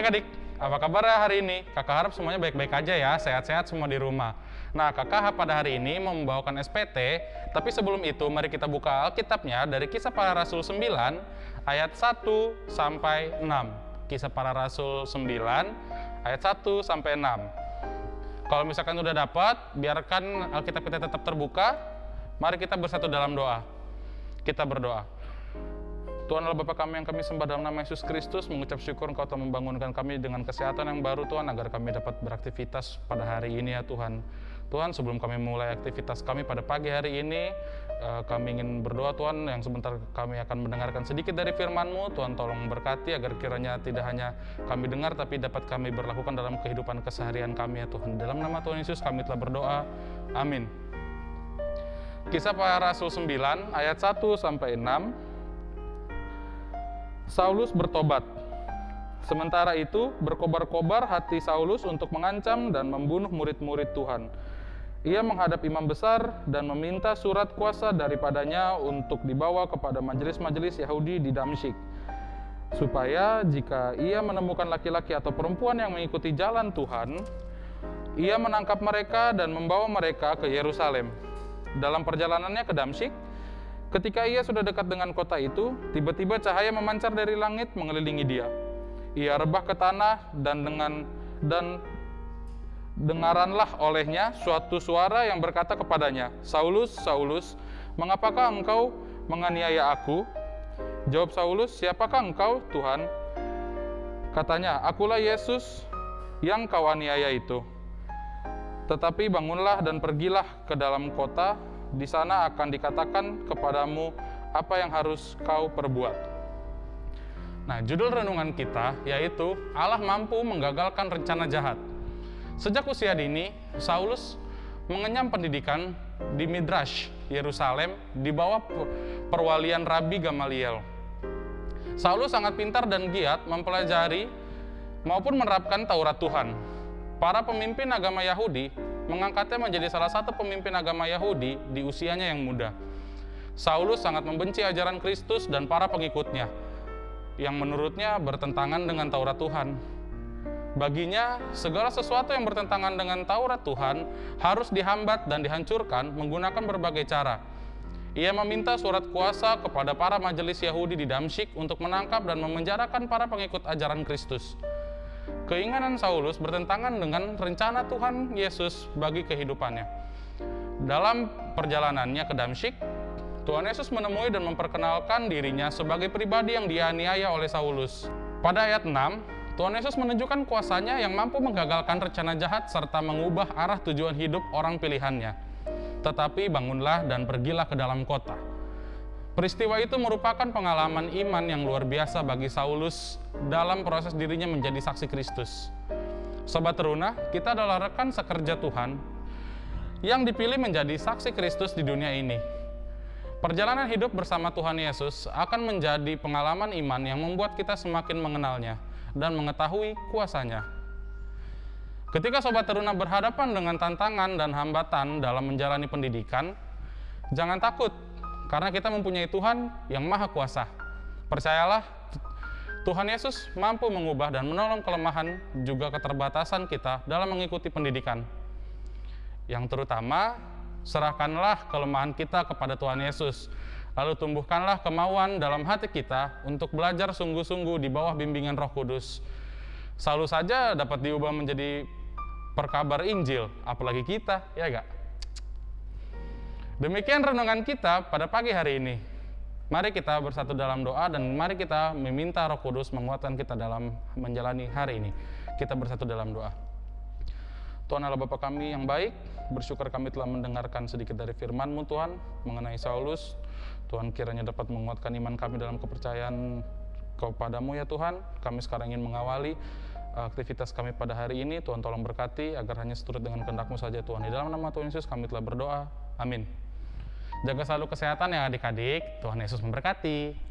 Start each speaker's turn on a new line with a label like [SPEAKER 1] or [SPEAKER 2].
[SPEAKER 1] adik-adik, apa kabar hari ini? Kakak harap semuanya baik-baik aja ya, sehat-sehat semua di rumah. Nah, kakak pada hari ini mau membawakan SPT, tapi sebelum itu mari kita buka Alkitabnya dari Kisah Para Rasul 9 ayat 1 sampai 6. Kisah Para Rasul 9 ayat 1 sampai 6. Kalau misalkan udah dapat, biarkan Alkitab kita tetap terbuka. Mari kita bersatu dalam doa. Kita berdoa. Tuhan adalah Bapa kami yang kami sembah dalam nama Yesus Kristus, mengucap syukur Engkau telah membangunkan kami dengan kesehatan yang baru Tuhan, agar kami dapat beraktivitas pada hari ini ya Tuhan. Tuhan, sebelum kami mulai aktivitas kami pada pagi hari ini, eh, kami ingin berdoa Tuhan, yang sebentar kami akan mendengarkan sedikit dari firman-Mu. Tuhan tolong berkati agar kiranya tidak hanya kami dengar, tapi dapat kami berlakukan dalam kehidupan keseharian kami ya Tuhan. Dalam nama Tuhan Yesus kami telah berdoa. Amin. Kisah para Rasul 9 ayat 1 sampai 6. Saulus bertobat. Sementara itu, berkobar-kobar hati Saulus untuk mengancam dan membunuh murid-murid Tuhan. Ia menghadap imam besar dan meminta surat kuasa daripadanya untuk dibawa kepada majelis-majelis Yahudi di Damsyik, supaya jika ia menemukan laki-laki atau perempuan yang mengikuti jalan Tuhan, ia menangkap mereka dan membawa mereka ke Yerusalem. Dalam perjalanannya ke Damsyik, ketika ia sudah dekat dengan kota itu, tiba-tiba cahaya memancar dari langit mengelilingi dia. Ia rebah ke tanah dan dengan dan dengaranlah olehnya suatu suara yang berkata kepadanya, Saulus, Saulus, mengapakah engkau menganiaya aku? Jawab Saulus, siapakah engkau, Tuhan? Katanya, akulah Yesus yang kau aniaya itu. Tetapi bangunlah dan pergilah ke dalam kota, di sana akan dikatakan kepadamu apa yang harus kau perbuat. Nah, judul renungan kita yaitu Allah mampu menggagalkan rencana jahat. Sejak usia dini, Saulus mengenyam pendidikan di Midrash, Yerusalem, di bawah perwalian Rabi Gamaliel. Saulus sangat pintar dan giat mempelajari maupun menerapkan Taurat Tuhan. Para pemimpin agama Yahudi mengangkatnya menjadi salah satu pemimpin agama Yahudi di usianya yang muda. Saulus sangat membenci ajaran Kristus dan para pengikutnya, yang menurutnya bertentangan dengan Taurat Tuhan. Baginya, segala sesuatu yang bertentangan dengan Taurat Tuhan harus dihambat dan dihancurkan menggunakan berbagai cara. Ia meminta surat kuasa kepada para majelis Yahudi di Damsyik untuk menangkap dan memenjarakan para pengikut ajaran Kristus. Keinginan Saulus bertentangan dengan rencana Tuhan Yesus bagi kehidupannya. Dalam perjalanannya ke Damsyik, Tuhan Yesus menemui dan memperkenalkan dirinya sebagai pribadi yang dianiaya oleh Saulus. Pada ayat 6, Tuhan Yesus menunjukkan kuasanya yang mampu menggagalkan rencana jahat serta mengubah arah tujuan hidup orang pilihannya. Tetapi bangunlah dan pergilah ke dalam kota. Peristiwa itu merupakan pengalaman iman yang luar biasa bagi Saulus dalam proses dirinya menjadi saksi Kristus. Sobat Teruna, kita adalah rekan sekerja Tuhan yang dipilih menjadi saksi Kristus di dunia ini. Perjalanan hidup bersama Tuhan Yesus akan menjadi pengalaman iman yang membuat kita semakin mengenalnya dan mengetahui kuasanya. Ketika Sobat Teruna berhadapan dengan tantangan dan hambatan dalam menjalani pendidikan, jangan takut karena kita mempunyai Tuhan yang maha kuasa. Percayalah, Tuhan Yesus mampu mengubah dan menolong kelemahan juga keterbatasan kita dalam mengikuti pendidikan. Yang terutama serahkanlah kelemahan kita kepada Tuhan Yesus. Lalu tumbuhkanlah kemauan dalam hati kita untuk belajar sungguh-sungguh di bawah bimbingan Roh Kudus. Selalu saja dapat diubah menjadi perkabar Injil, apalagi kita, ya gak? Demikian renungan kita pada pagi hari ini. Mari kita bersatu dalam doa dan mari kita meminta Roh Kudus menguatkan kita dalam menjalani hari ini. Kita bersatu dalam doa. Tuhan Allah Bapa kami yang baik, bersyukur kami telah mendengarkan sedikit dari firman-Mu Tuhan mengenai Saulus. Tuhan kiranya dapat menguatkan iman kami dalam kepercayaan kepadamu ya Tuhan. Kami sekarang ingin mengawali uh, aktivitas kami pada hari ini. Tuhan tolong berkati agar hanya seturut dengan kehendak-Mu saja Tuhan. Di dalam nama Tuhan Yesus kami telah berdoa. Amin. Jaga selalu kesehatan ya adik-adik. Tuhan Yesus memberkati.